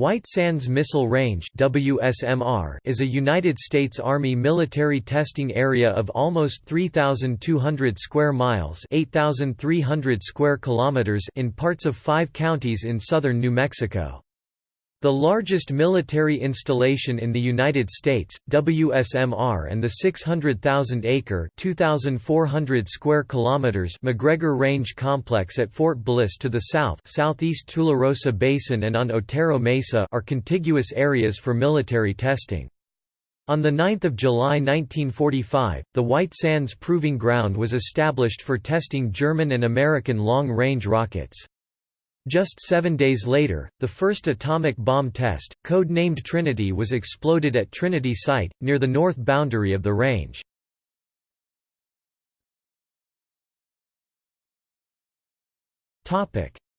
White Sands Missile Range WSMR is a United States Army military testing area of almost 3200 square miles, 8300 square kilometers in parts of 5 counties in southern New Mexico. The largest military installation in the United States, WSMR and the 600,000-acre (2,400 square kilometers) McGregor Range Complex at Fort Bliss to the south southeast Tularosa Basin and on Otero Mesa are contiguous areas for military testing. On 9 July 1945, the White Sands Proving Ground was established for testing German and American long-range rockets. Just seven days later, the first atomic bomb test, code-named Trinity was exploded at Trinity Site, near the north boundary of the range.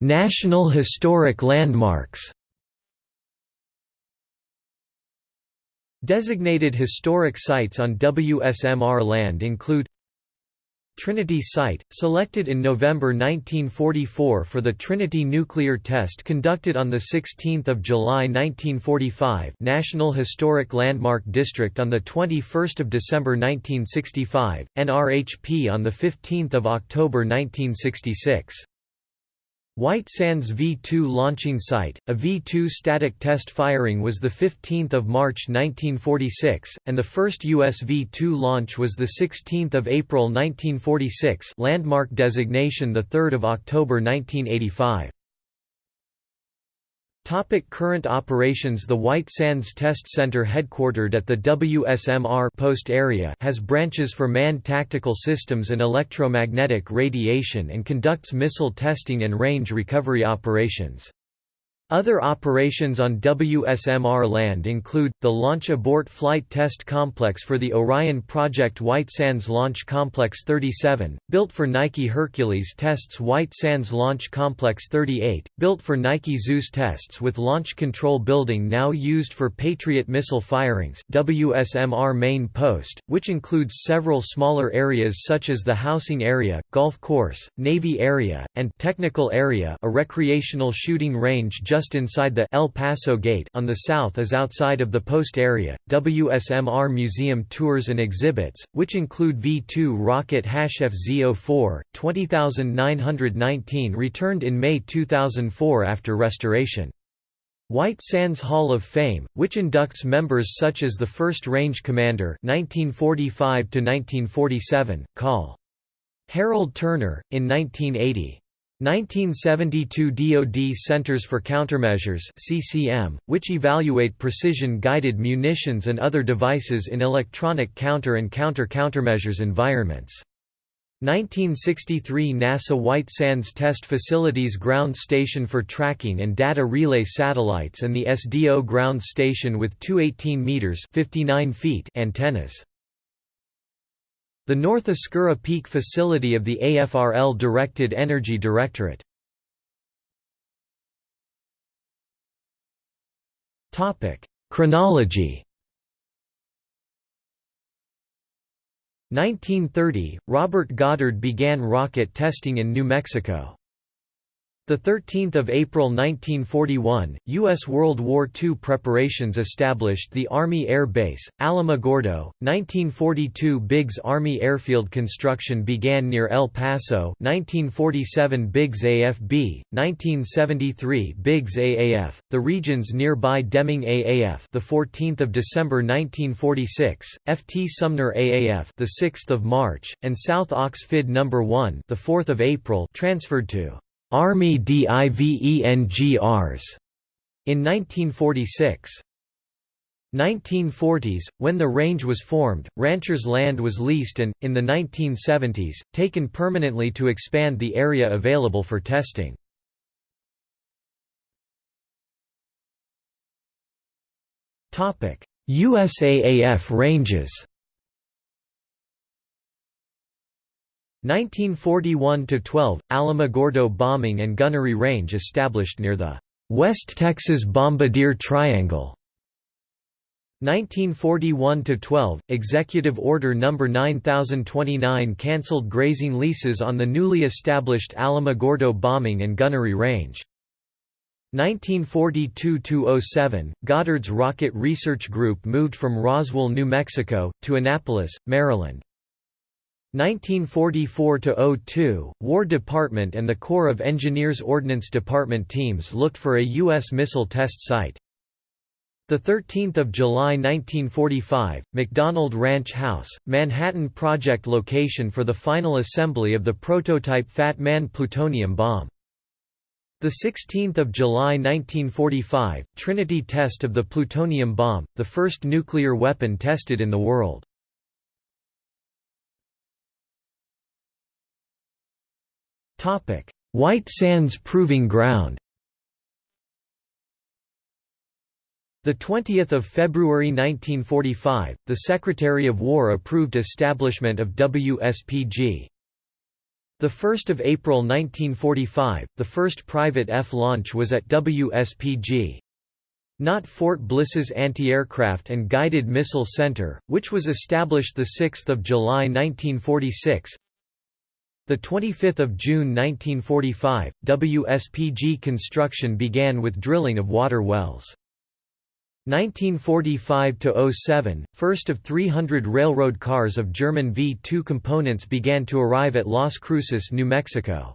National Historic Landmarks Designated historic sites on WSMR land include Trinity Site, selected in November 1944 for the Trinity nuclear test conducted on 16 July 1945 National Historic Landmark District on 21 December 1965, NRHP on 15 October 1966 White Sands V-2 launching site, a V-2 static test firing was 15 March 1946, and the first U.S. V-2 launch was 16 April 1946 landmark designation 3 October 1985. Topic current operations The White Sands Test Center headquartered at the WSMR Post area has branches for manned tactical systems and electromagnetic radiation and conducts missile testing and range recovery operations. Other operations on WSMR land include, the Launch Abort Flight Test Complex for the Orion Project White Sands Launch Complex 37, built for Nike Hercules tests White Sands Launch Complex 38, built for Nike Zeus tests with Launch Control Building now used for Patriot missile firings WSMR Main Post, which includes several smaller areas such as the housing area, golf course, Navy area, and technical area a recreational shooting range just just inside the El Paso Gate on the south is outside of the post area. WSMR Museum tours and exhibits, which include V2 rocket FZ04, 20919 returned in May 2004 after restoration. White Sands Hall of Fame, which inducts members such as the 1st Range Commander 1945 1947, Col. Harold Turner, in 1980. 1972 DoD Centers for Countermeasures CCM, which evaluate precision-guided munitions and other devices in electronic counter and counter-countermeasures environments. 1963 NASA White Sands Test Facilities Ground Station for Tracking and Data Relay Satellites and the SDO Ground Station with two 18 meters 59 feet antennas. The North Oscura Peak facility of the AFRL Directed Energy Directorate. Topic: Chronology 1930, Robert Goddard began rocket testing in New Mexico. 13 April 1941, U.S. World War II preparations established the Army Air Base, Alamogordo. 1942 Biggs Army Airfield construction began near El Paso 1947 Biggs AFB, 1973 Biggs AAF, the region's nearby Deming AAF the 14th of December 1946, FT Sumner AAF the 6th of March, and South Ox FID No. 1 the 4th of April transferred to Army DIVENGRs in 1946. 1940s, when the range was formed, ranchers' land was leased and, in the 1970s, taken permanently to expand the area available for testing. USAAF ranges 1941–12, Alamogordo bombing and gunnery range established near the West Texas Bombardier Triangle. 1941–12, Executive Order No. 9029 cancelled grazing leases on the newly established Alamogordo bombing and gunnery range. 1942–07, Goddard's Rocket Research Group moved from Roswell, New Mexico, to Annapolis, Maryland. 1944–02, War Department and the Corps of Engineers Ordnance Department teams looked for a U.S. missile test site. 13 July 1945, McDonald Ranch House, Manhattan Project location for the final assembly of the prototype Fat Man plutonium bomb. 16 July 1945, Trinity test of the plutonium bomb, the first nuclear weapon tested in the world. White Sands Proving Ground The 20th of February 1945, the Secretary of War approved establishment of WSPG. The 1st of April 1945, the first private F launch was at WSPG. Not Fort Bliss's Anti-Aircraft and Guided Missile Center, which was established 6 July 1946. 25 June 1945, WSPG construction began with drilling of water wells. 1945–07, first of 300 railroad cars of German V-2 components began to arrive at Las Cruces, New Mexico.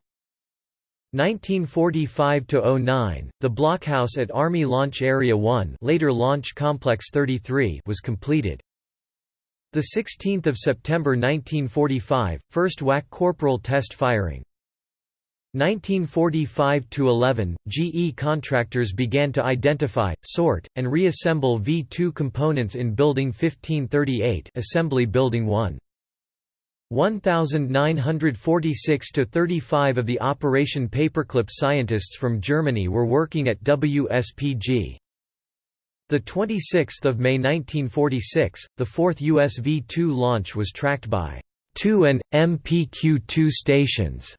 1945–09, the blockhouse at Army Launch Area 1 later Launch Complex 33 was completed. 16 September 1945, first WAC corporal test firing. 1945–11, GE contractors began to identify, sort, and reassemble V-2 components in Building 1538 Assembly Building 1. 1946–35 of the Operation Paperclip scientists from Germany were working at WSPG. 26 May 1946, the fourth US V-2 launch was tracked by 2 and MPQ-2 stations.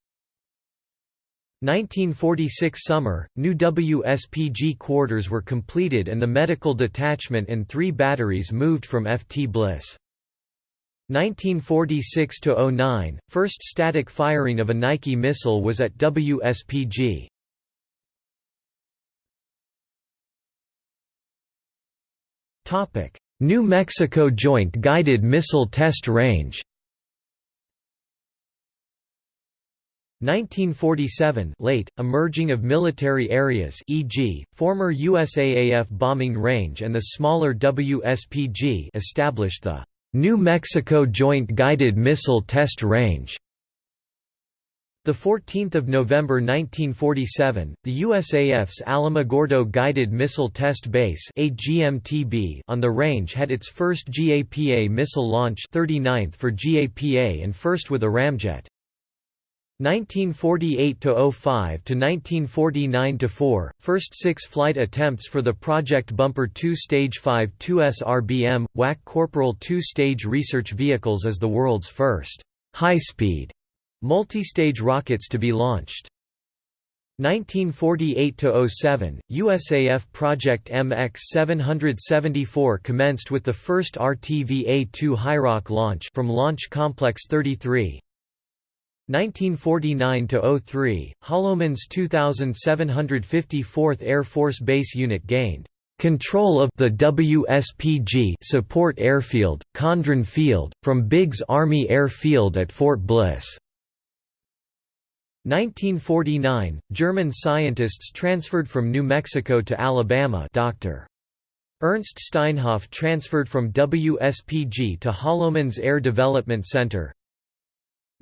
1946 summer, new WSPG quarters were completed and the medical detachment and three batteries moved from FT Bliss. 1946–09, first static firing of a Nike missile was at WSPG. New Mexico Joint Guided Missile Test Range 1947 late, emerging of military areas e.g., former USAAF bombing range and the smaller WSPG established the New Mexico Joint Guided Missile Test Range. 14 November 1947, the USAF's Alamogordo Guided Missile Test Base on the range had its first GAPA missile launch 39th for GAPA and first with a ramjet. 1948 to 05 to 1949 to 4 first 6 flight attempts for the Project Bumper 2 Stage 5 2S RBM WAC Corporal 2 stage research vehicles as the world's first high-speed multi-stage rockets to be launched 1948–07, USAF Project MX-774 commenced with the first RTV-A2 Hiroc launch from Launch Complex 33, 1949–03, Holloman's 2754th Air Force Base unit gained control of the WSPG support airfield, Condron Field, from Biggs Army Air Field at Fort Bliss. 1949, German scientists transferred from New Mexico to Alabama Dr. Ernst Steinhoff transferred from WSPG to Holloman's Air Development Center,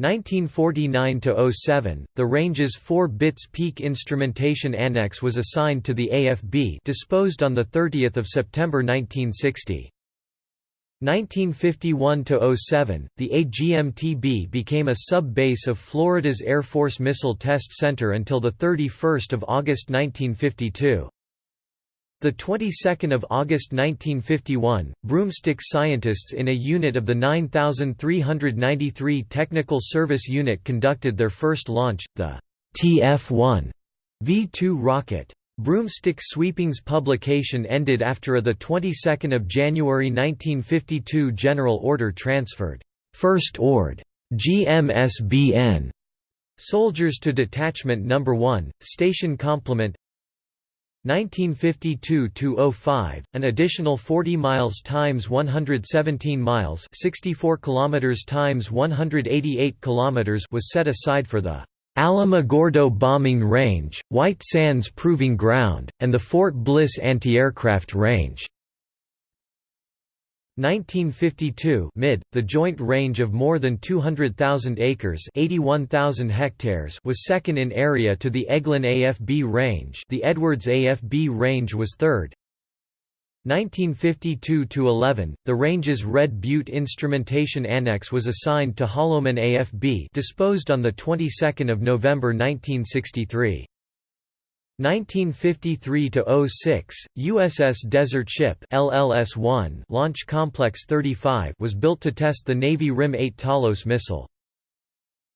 1949–07, the range's 4 bits peak instrumentation annex was assigned to the AFB disposed on 30 September 1960. 1951–07, the AGMTB became a sub-base of Florida's Air Force Missile Test Center until 31 August 1952. The 22nd of August 1951, broomstick scientists in a unit of the 9393 Technical Service Unit conducted their first launch, the TF-1 V-2 rocket. Broomstick Sweeping's publication ended after a the 22nd of January 1952 general order transferred First Ord. GMSBN soldiers to Detachment No. 1, Station Complement 1952–05, an additional 40 miles times 117 miles 64 kilometers times 188 kilometers was set aside for the Alamogordo Bombing Range, White Sands Proving Ground, and the Fort Bliss Anti-Aircraft Range. 1952 mid, the joint range of more than 200,000 acres 81,000 hectares was second in area to the Eglin AFB range the Edwards AFB range was third. 1952–11, the range's Red Butte Instrumentation Annex was assigned to Holloman AFB disposed on of November 1963. 1953–06, USS Desert Ship LLS-1 Launch Complex 35 was built to test the Navy RIM-8 Talos missile.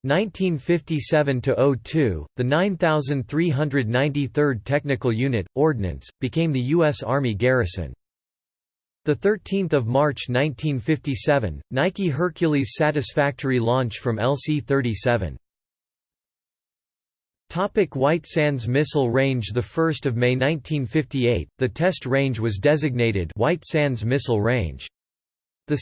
1957–02, the 9393rd Technical Unit, Ordnance, became the U.S. Army garrison. 13 March 1957, Nike Hercules satisfactory launch from LC-37. Topic White Sands Missile Range 1 May 1958, the test range was designated White Sands Missile Range. 2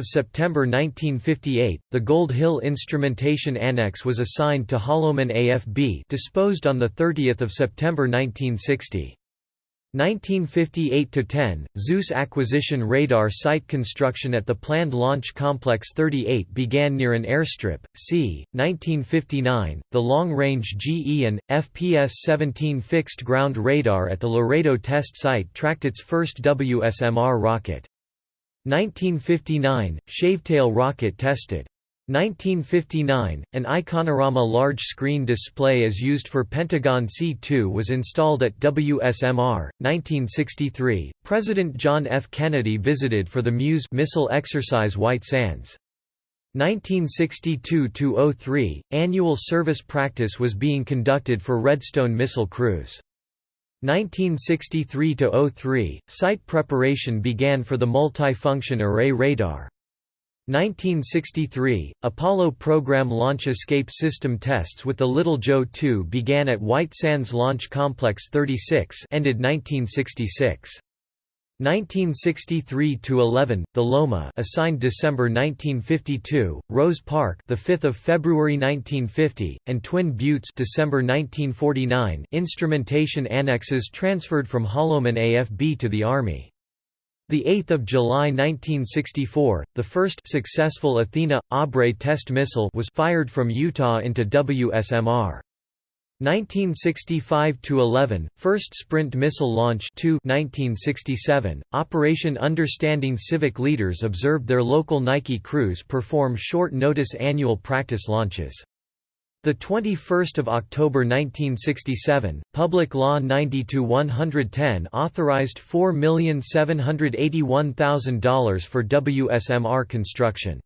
September 1958, the Gold Hill Instrumentation Annex was assigned to Holloman AFB disposed on 30 September 1960. 1958–10, Zeus acquisition radar site construction at the planned Launch Complex 38 began near an airstrip. c. 1959, the long-range GE and FPS-17 fixed-ground radar at the Laredo test site tracked its first WSMR rocket. 1959, Shavetail rocket tested. 1959, an Iconorama large-screen display as used for Pentagon C2 was installed at WSMR. 1963, President John F. Kennedy visited for the Muse missile exercise White Sands. 1962–03, annual service practice was being conducted for Redstone missile crews. 1963–03, site preparation began for the multi-function array radar. 1963, Apollo program launch escape system tests with the Little Joe 2 began at White Sands Launch Complex 36 ended 1966. 1963–11, The Loma assigned December 1952, Rose Park the 5th of February 1950, and Twin Buttes December 1949 instrumentation annexes transferred from Holloman AFB to the Army. The 8th of July 1964, the first successful Athena Abre test missile was fired from Utah into WSMR. 1965–11, first Sprint missile launch 2 1967, Operation Understanding Civic leaders observed their local Nike crews perform short-notice annual practice launches. The 21st of October 1967, Public Law 90-110 authorized $4,781,000 for WSMR construction.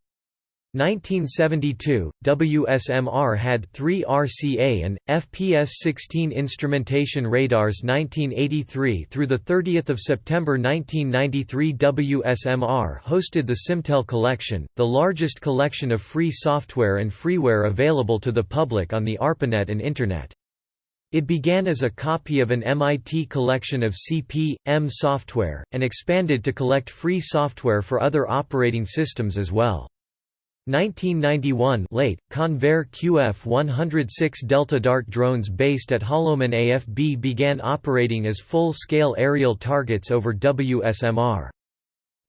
1972, WSMR had three RCA and FPS-16 instrumentation radars. 1983 through the 30th of September 1993, WSMR hosted the Simtel Collection, the largest collection of free software and freeware available to the public on the ARPANET and Internet. It began as a copy of an MIT collection of CP/M software, and expanded to collect free software for other operating systems as well. 1991 late, Convair QF-106 Delta Dart drones based at Holloman AFB began operating as full-scale aerial targets over WSMR.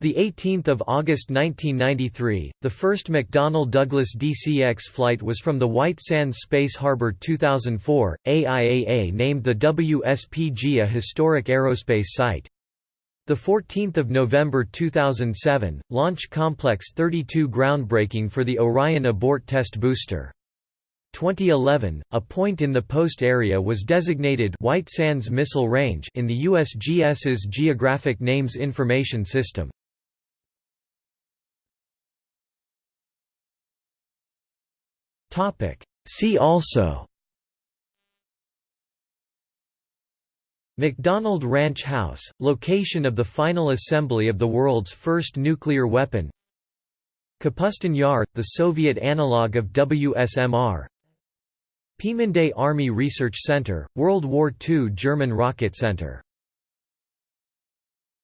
The 18th of August 1993, the first McDonnell Douglas DCX flight was from the White Sands Space Harbor 2004. AIAA named the WSPG a historic aerospace site. The 14th of November 2007, Launch Complex 32 groundbreaking for the Orion abort test booster. 2011, a point in the post area was designated White Sands Missile Range in the USGS's Geographic Names Information System. See also McDonald Ranch House, location of the final assembly of the world's first nuclear weapon. Kapustin Yar, the Soviet analog of WSMR Peenemünde Army Research Center, World War II German Rocket Center